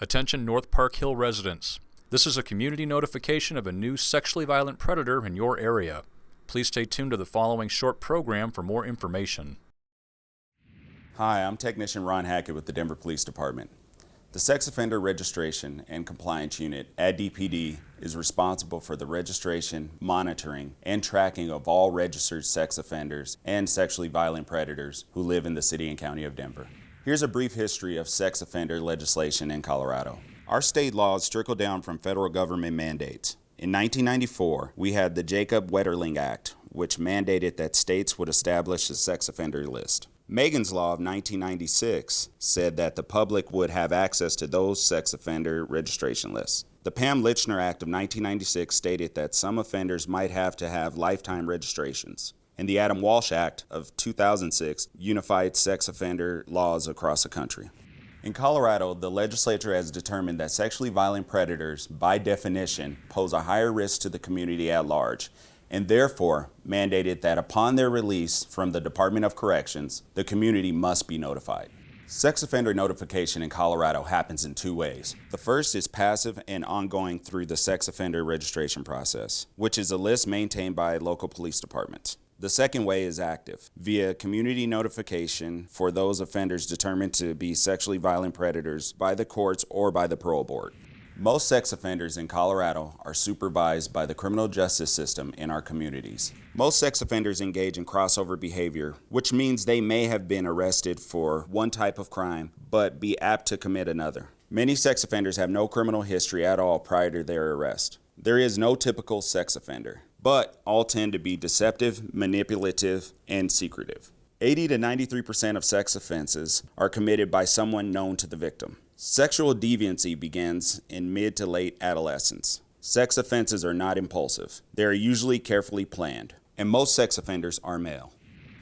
Attention North Park Hill residents. This is a community notification of a new sexually violent predator in your area. Please stay tuned to the following short program for more information. Hi, I'm Technician Ron Hackett with the Denver Police Department. The Sex Offender Registration and Compliance Unit at DPD is responsible for the registration, monitoring, and tracking of all registered sex offenders and sexually violent predators who live in the City and County of Denver. Here's a brief history of sex offender legislation in Colorado. Our state laws trickle down from federal government mandates. In 1994, we had the Jacob Wetterling Act, which mandated that states would establish a sex offender list. Megan's Law of 1996 said that the public would have access to those sex offender registration lists. The Pam Lychner Act of 1996 stated that some offenders might have to have lifetime registrations and the Adam Walsh Act of 2006 unified sex offender laws across the country. In Colorado, the legislature has determined that sexually violent predators, by definition, pose a higher risk to the community at large, and therefore mandated that upon their release from the Department of Corrections, the community must be notified. Sex offender notification in Colorado happens in two ways. The first is passive and ongoing through the sex offender registration process, which is a list maintained by local police departments. The second way is active, via community notification for those offenders determined to be sexually violent predators by the courts or by the parole board. Most sex offenders in Colorado are supervised by the criminal justice system in our communities. Most sex offenders engage in crossover behavior, which means they may have been arrested for one type of crime, but be apt to commit another. Many sex offenders have no criminal history at all prior to their arrest. There is no typical sex offender but all tend to be deceptive, manipulative, and secretive. 80 to 93% of sex offenses are committed by someone known to the victim. Sexual deviancy begins in mid to late adolescence. Sex offenses are not impulsive. They are usually carefully planned, and most sex offenders are male.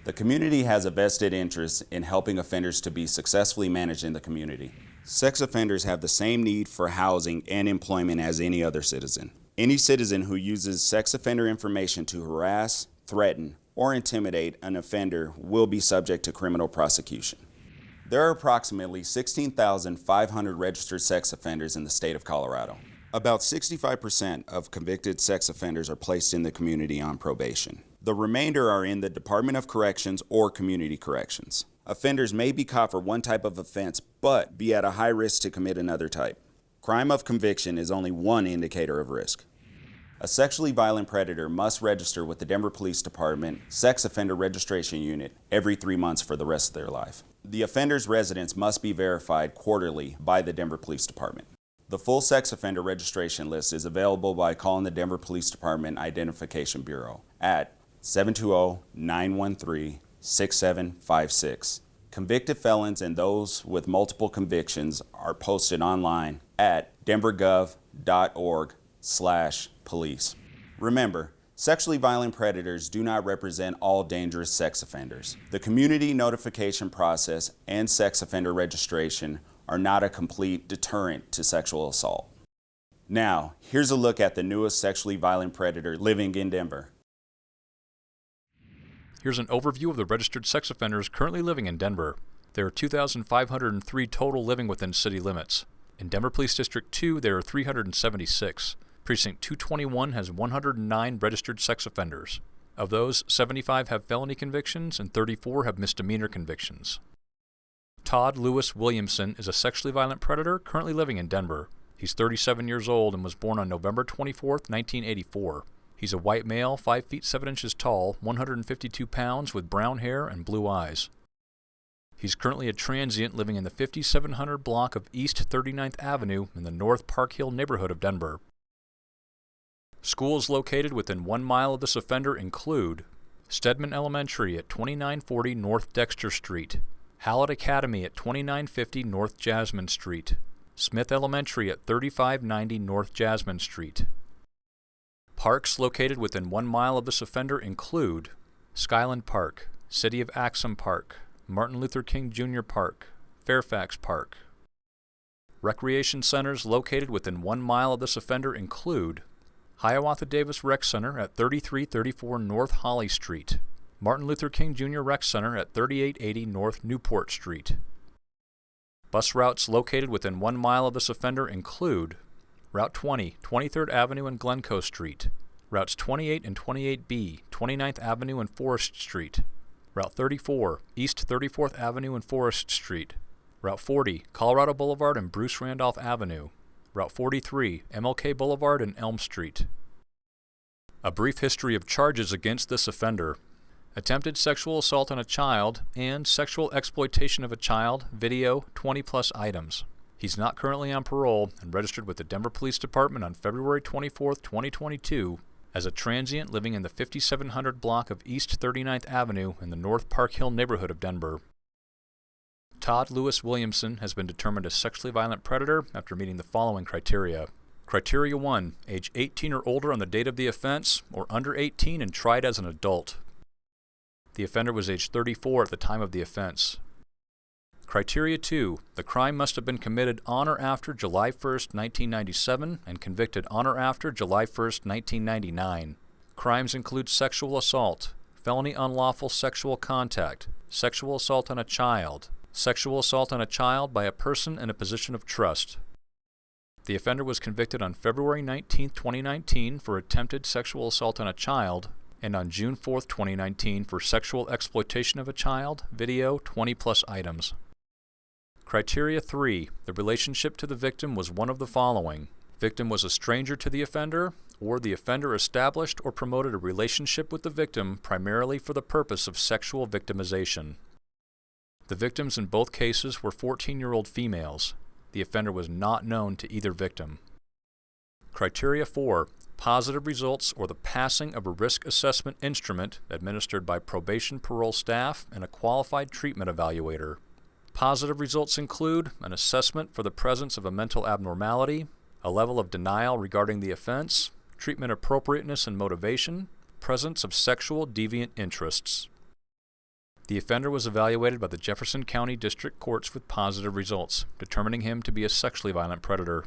The community has a vested interest in helping offenders to be successfully managed in the community. Sex offenders have the same need for housing and employment as any other citizen. Any citizen who uses sex offender information to harass, threaten, or intimidate an offender will be subject to criminal prosecution. There are approximately 16,500 registered sex offenders in the state of Colorado. About 65% of convicted sex offenders are placed in the community on probation. The remainder are in the Department of Corrections or Community Corrections. Offenders may be caught for one type of offense, but be at a high risk to commit another type. Crime of conviction is only one indicator of risk. A sexually violent predator must register with the Denver Police Department Sex Offender Registration Unit every three months for the rest of their life. The offender's residence must be verified quarterly by the Denver Police Department. The full sex offender registration list is available by calling the Denver Police Department Identification Bureau at 720-913-6756. Convicted felons and those with multiple convictions are posted online at denvergov.org slash police. Remember, sexually violent predators do not represent all dangerous sex offenders. The community notification process and sex offender registration are not a complete deterrent to sexual assault. Now, here's a look at the newest sexually violent predator living in Denver. Here's an overview of the registered sex offenders currently living in Denver. There are 2,503 total living within city limits. In Denver Police District 2, there are 376. Precinct 221 has 109 registered sex offenders. Of those, 75 have felony convictions and 34 have misdemeanor convictions. Todd Lewis Williamson is a sexually violent predator currently living in Denver. He's 37 years old and was born on November 24, 1984. He's a white male, 5 feet 7 inches tall, 152 pounds, with brown hair and blue eyes. He's currently a transient living in the 5700 block of East 39th Avenue in the North Park Hill neighborhood of Denver. Schools located within one mile of this offender include Stedman Elementary at 2940 North Dexter Street, Hallett Academy at 2950 North Jasmine Street, Smith Elementary at 3590 North Jasmine Street. Parks located within one mile of this offender include Skyland Park, City of Axum Park, Martin Luther King Jr. Park, Fairfax Park. Recreation centers located within one mile of this offender include Hiawatha Davis Rec Center at 3334 North Holly Street, Martin Luther King Jr. Rec Center at 3880 North Newport Street, Bus routes located within one mile of this offender include Route 20, 23rd Avenue and Glencoe Street, Routes 28 and 28B, 29th Avenue and Forest Street, Route 34, East 34th Avenue and Forest Street, Route 40, Colorado Boulevard and Bruce Randolph Avenue, Route 43, MLK Boulevard and Elm Street. A brief history of charges against this offender. Attempted sexual assault on a child and sexual exploitation of a child, video, 20 plus items. He's not currently on parole and registered with the Denver Police Department on February 24, 2022 as a transient living in the 5700 block of East 39th Avenue in the North Park Hill neighborhood of Denver. Todd Lewis Williamson has been determined a sexually violent predator after meeting the following criteria. Criteria 1. Age 18 or older on the date of the offense, or under 18 and tried as an adult. The offender was age 34 at the time of the offense. Criteria 2. The crime must have been committed on or after July 1, 1997 and convicted on or after July 1, 1999. Crimes include sexual assault, felony unlawful sexual contact, sexual assault on a child, sexual assault on a child by a person in a position of trust. The offender was convicted on February 19, 2019 for attempted sexual assault on a child and on June 4, 2019 for sexual exploitation of a child, video, 20 plus items. Criteria 3. The relationship to the victim was one of the following. Victim was a stranger to the offender, or the offender established or promoted a relationship with the victim primarily for the purpose of sexual victimization. The victims in both cases were 14-year-old females. The offender was not known to either victim. Criteria 4. Positive results or the passing of a risk assessment instrument administered by probation parole staff and a qualified treatment evaluator. Positive results include an assessment for the presence of a mental abnormality, a level of denial regarding the offense, treatment appropriateness and motivation, presence of sexual deviant interests. The offender was evaluated by the Jefferson County District Courts with positive results, determining him to be a sexually violent predator.